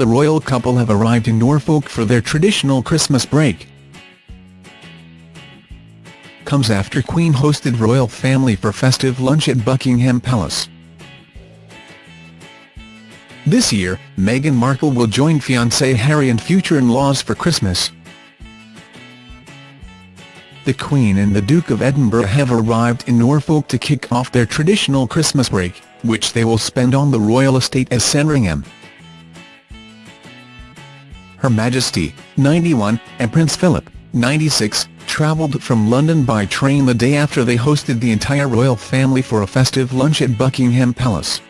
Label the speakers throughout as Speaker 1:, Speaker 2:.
Speaker 1: the royal couple have arrived in Norfolk for their traditional Christmas break. Comes after Queen hosted royal family for festive lunch at Buckingham Palace. This year, Meghan Markle will join fiancé Harry and future in-laws for Christmas. The Queen and the Duke of Edinburgh have arrived in Norfolk to kick off their traditional Christmas break, which they will spend on the royal estate at Sandringham. Her Majesty, 91, and Prince Philip, 96, travelled from London by train the day after they hosted the entire royal family for a festive lunch at Buckingham Palace.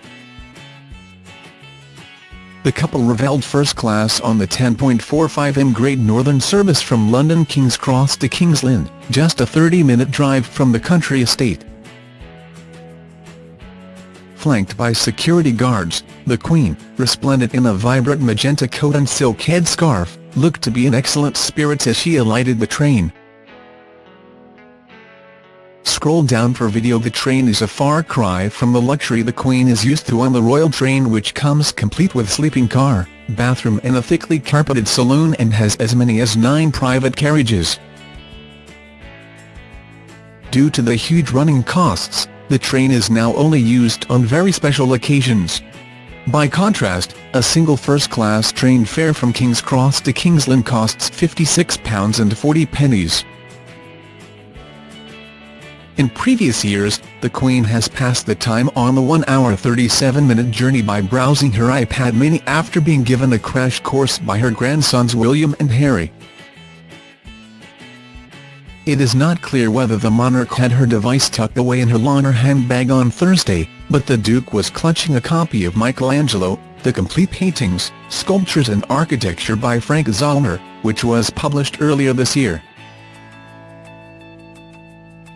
Speaker 1: The couple revelled first class on the 10.45m Great Northern service from London King's Cross to King's Lynn, just a 30-minute drive from the country estate. Flanked by security guards, the Queen, resplendent in a vibrant magenta coat and silk headscarf, looked to be in excellent spirits as she alighted the train. Scroll down for video The train is a far cry from the luxury the Queen is used to on the royal train which comes complete with sleeping car, bathroom and a thickly carpeted saloon and has as many as nine private carriages. Due to the huge running costs, the train is now only used on very special occasions. By contrast, a single first-class train fare from King's Cross to King's Lynn costs £56.40. In previous years, the Queen has passed the time on the 1-hour 37-minute journey by browsing her iPad mini after being given a crash course by her grandsons William and Harry. It is not clear whether the monarch had her device tucked away in her Launer handbag on Thursday, but the Duke was clutching a copy of Michelangelo, The Complete Paintings, Sculptures and Architecture by Frank Zollner, which was published earlier this year.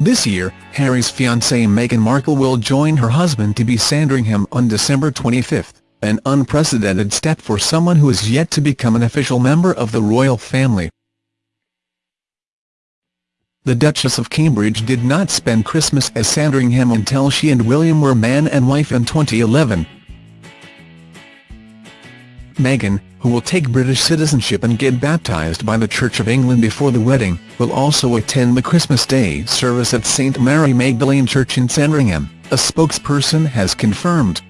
Speaker 1: This year, Harry's fiancée Meghan Markle will join her husband to be Sandringham on December 25, an unprecedented step for someone who is yet to become an official member of the royal family. The Duchess of Cambridge did not spend Christmas at Sandringham until she and William were man and wife in 2011. Meghan, who will take British citizenship and get baptised by the Church of England before the wedding, will also attend the Christmas Day service at St Mary Magdalene Church in Sandringham, a spokesperson has confirmed.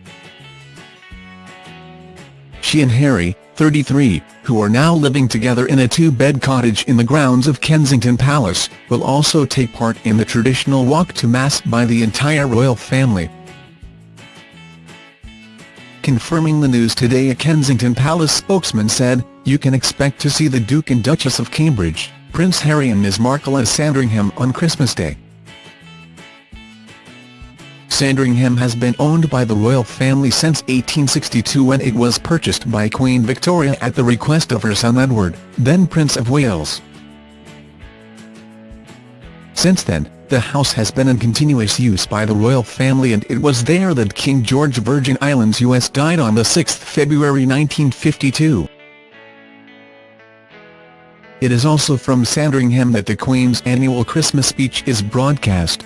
Speaker 1: She and Harry, 33, who are now living together in a two-bed cottage in the grounds of Kensington Palace, will also take part in the traditional walk to Mass by the entire royal family. Confirming the news today a Kensington Palace spokesman said, you can expect to see the Duke and Duchess of Cambridge, Prince Harry and Ms Markle at Sandringham on Christmas Day. Sandringham has been owned by the royal family since 1862 when it was purchased by Queen Victoria at the request of her son Edward, then Prince of Wales. Since then, the house has been in continuous use by the royal family and it was there that King George Virgin Islands US died on 6 February 1952. It is also from Sandringham that the Queen's annual Christmas speech is broadcast.